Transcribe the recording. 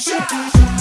Shut